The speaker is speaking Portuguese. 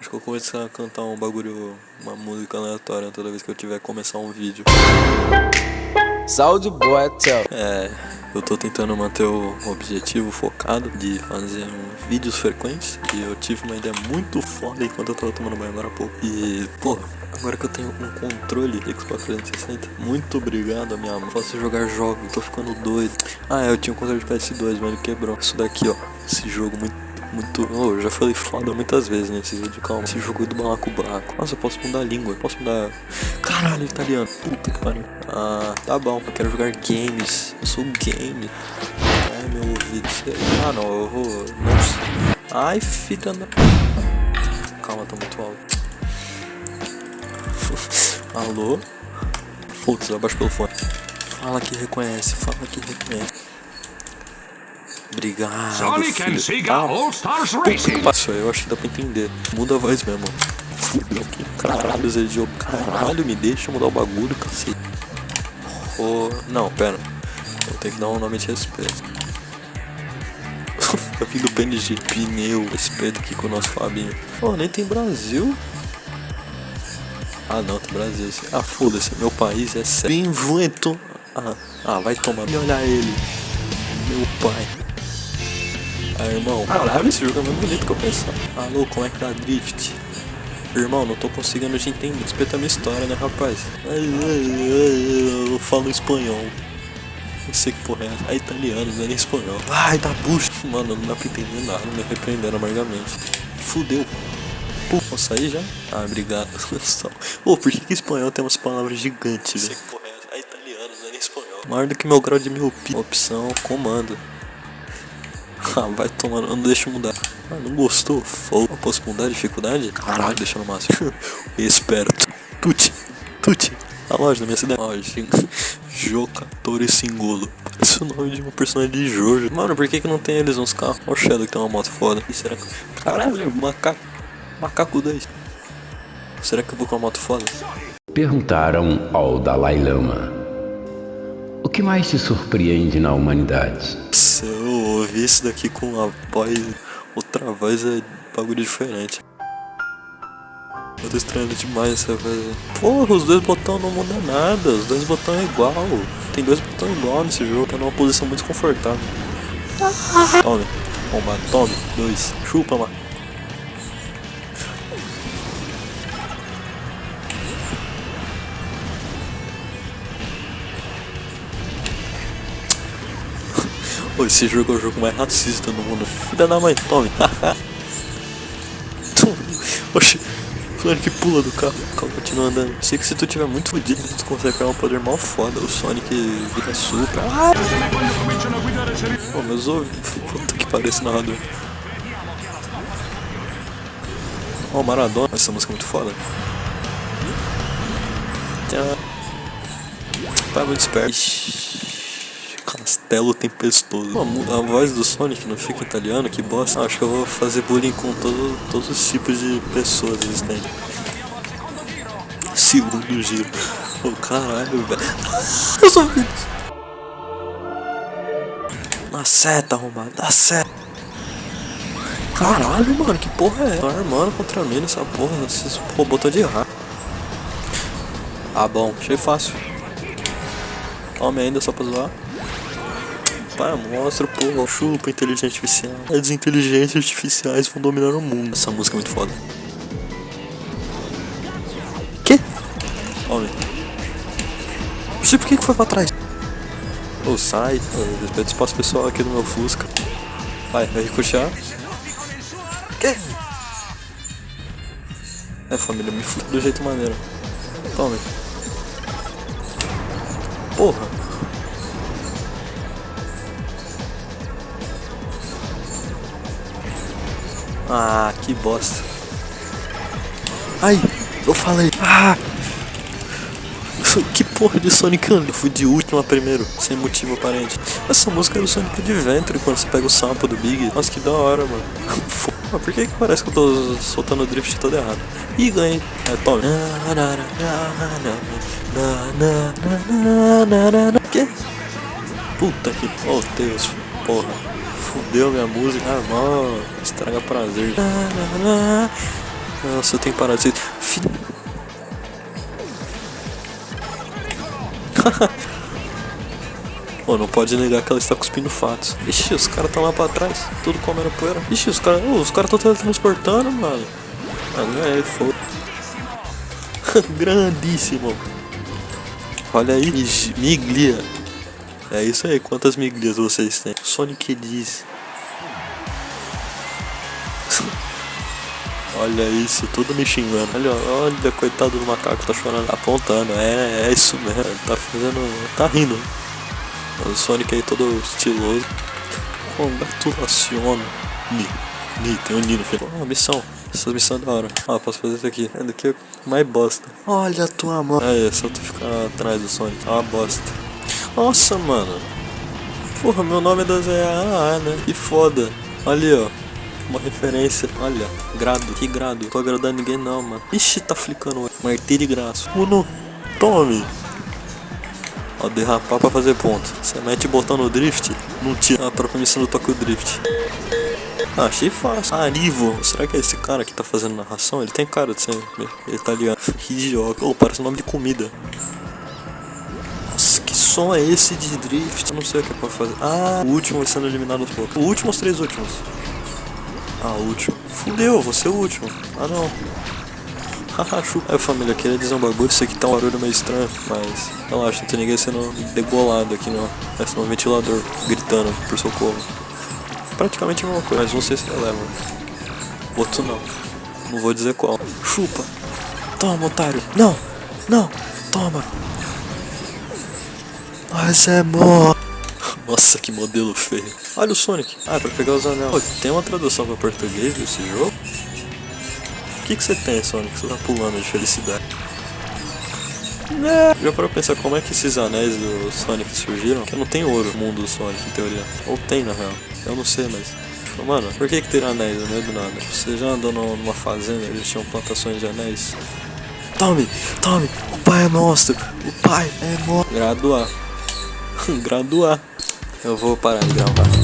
Acho que eu vou começar a cantar um bagulho, uma música aleatória toda vez que eu tiver que começar um vídeo. Saúde boa, tchau. É, eu tô tentando manter o objetivo focado de fazer um vídeos frequentes. E eu tive uma ideia muito foda enquanto eu tava tomando banho agora há pouco. E, pô, agora que eu tenho um controle Xbox 360, muito obrigado minha mãe. Posso jogar jogos, tô ficando doido. Ah, é, eu tinha um controle de PS2, mas ele quebrou. Isso daqui, ó, esse jogo muito muito. Oh, eu já falei foda muitas vezes nesse vídeo, calma. Esse jogo é do balacobaco. Nossa, eu posso mudar a língua. Posso mudar. Caralho, italiano. Puta que pariu. Ah, tá bom. Eu quero jogar games. Eu sou game. Ai, meu ouvido. Ah, não, eu vou. Nossa. Ai, filha da. Calma, tá muito alto. Alô? Putz, abaixo pelo fone. Fala que reconhece, fala que reconhece. Obrigado. Sonic and filho. Sega Ah, All Stars Racing. passou, eu acho que dá pra entender. Muda a voz mesmo. Fudeu, que caralho esse jogo. Caralho, me deixa mudar o bagulho, cacete. Oh, não, pera. Eu tenho que dar um nome de respeito. tá vindo PNG, pneu, respeito aqui com o nosso Fabinho. Oh, nem tem Brasil. Ah não, tem Brasil. Ah, foda-se, meu país é sério. Invento. Ah, ah, vai tomar. E olha ele. Meu pai. Ah, irmão, caralho, esse jogo é mais bonito que eu pensava. Alô, como é que tá drift? Irmão, não tô conseguindo te entender. Respeita a minha história, né, rapaz? Ai, ai, ai, Eu falo espanhol. Não sei que porra é essa. É italiano, não é nem espanhol. Ai, dá bucha. Mano, não dá pra entender nada. Me arrependendo amargamente. Fudeu. Pô, posso sair já? Ah, obrigado. Ô, por que, que espanhol tem umas palavras gigantes, velho? Não sei que porra é essa. É italiano, não é nem espanhol. Maior do que meu grau de miopia. Opção, comando. Ah, vai tomar, não deixa mudar. Ah, não gostou? Foda. Eu posso mudar a dificuldade? Caralho, deixa no máximo. Esperto. Tuti, tuti. A loja da minha cidade. Loja. Jocatore Singolo. Parece o nome de uma personagem de Jojo. Mano, por que que não tem eles nos carros? Olha o Shadow que tem uma moto foda. E será que... Caralho, macaco. Macaco 10. Será que eu vou com uma moto foda? Perguntaram ao Dalai Lama: O que mais te surpreende na humanidade? Ouvir isso daqui com a voz, outra voz é bagulho diferente. Eu tô estranhando demais essa voz. Porra, os dois botões não mudam nada, os dois botões é igual. Tem dois botões igual nesse jogo, tá numa posição muito confortável. Tome, bomba, tome, dois, chupa, mano. Pô, esse jogo é o jogo mais racista do mundo. Filha da mãe, tome. Oxi, Sonic pula do carro, o carro continua andando. Sei que se tu tiver muito fodido, tu consegue pegar um poder mal foda. O Sonic vira super. Pô, meus ouvidos. Puta que pariu esse narrador. Ó, o Maradona. Essa música é muito foda. Pai muito esperto. Ixi. Castelo tempestoso. Pô, a voz do Sonic não fica italiano, que bosta. Acho que eu vou fazer bullying com todo, todos os tipos de pessoas existentes. Segundo giro. Ô oh, caralho, velho. Eu sou filho. Na seta, arrombado. Na seta. Caralho, mano, que porra é? Tô armando contra mim nessa porra. Esses robôs tão de errar. Ah, bom. Achei fácil. Tome ainda só pra zoar. Pai, mostra, porra, chupa inteligência artificial. As inteligências artificiais vão dominar o mundo. Essa música é muito foda. Que? Homem. Não sei por que foi pra trás. Ô, oh, sai. Oh, espaço pessoal aqui do meu Fusca. Vai, vai ricochear. Que? É, família, me fude do jeito maneiro. Tome. Porra. Ah, que bosta. Ai, eu falei. Ah! Que porra de Sonic Eu fui de última primeiro, sem motivo aparente. Essa música é do Sonic Adventure quando você pega o sapo do Big. Nossa, que da hora, mano. Por que que parece que eu tô soltando o drift todo errado? Ih, ganhei. É, tome. Que? Puta que... Oh, Deus. Porra. Fudeu minha música. Ah, mano. Estraga prazer. Nossa, de ser... Filho... Pô, não pode negar que ela está cuspindo fatos. Ixi, os caras estão lá pra trás, tudo comendo poeira. Ixi, os caras os cara estão teletransportando, mano. Ah, é, foda. Grandíssimo. Olha aí, miglia. É isso aí, quantas miglias vocês têm? Sonic diz. Olha isso, tudo me xingando. Olha, olha, coitado do macaco, tá chorando, tá apontando. É, é isso mesmo, tá fazendo. tá rindo. O Sonic aí todo estiloso. Congratulaciona. Ni. Ni, tem um Ni no final. Oh, missão. Essa missão é da hora. Ah, posso fazer isso aqui. É daqui é mais bosta. Olha a tua mão. É, só tu ficar atrás do Sonic. É uma bosta. Nossa, mano. Porra, meu nome é da ZA, né? Que foda. Ali, ó. Uma referência. Olha, grado. Que grado. Não tô agradando ninguém não, mano. Ixi, tá flicando. Martírio de graça. Uno. Tome. Ó, derrapar pra fazer ponto. Você mete botão no drift, não tira a própria missão do Tokyo Drift. Ah, achei fácil. Arivo. Será que é esse cara que tá fazendo narração? Ele tem cara de ser italiano. Que idiota. Oh, parece nome de comida. Nossa, que som é esse de drift? Eu não sei o que pode fazer. Ah, o último sendo eliminado aos poucos. O último, os três últimos. Ah, último. Fudeu, você é o último. Ah, não. Haha, chupa. É, família, queria dizer um bagulho, isso aqui tá um barulho meio estranho, mas relaxa, não tem ninguém sendo degolado aqui não. Parece um ventilador gritando por socorro. Praticamente a mesma coisa, mas sei se releva. Outro não. Não vou dizer qual. Chupa! Toma, otário! Não! Não! Toma! Mas é mó! Nossa, que modelo feio. Olha o Sonic. Ah, é pra pegar os anéis. Pô, tem uma tradução pra português desse jogo? O que, que você tem, Sonic? Você tá pulando de felicidade. É. Já parou pra pensar como é que esses anéis do Sonic surgiram? Que não tem ouro no mundo do Sonic, em teoria. Ou tem, na real. Eu não sei, mas... Tipo, mano, por que que tem anéis no meio do nada? Você já andou numa fazenda, eles tinham plantações de anéis? Tome, tome, o pai é monstro, o pai é monstro. Graduar. Graduar. Eu vou parar de gravar.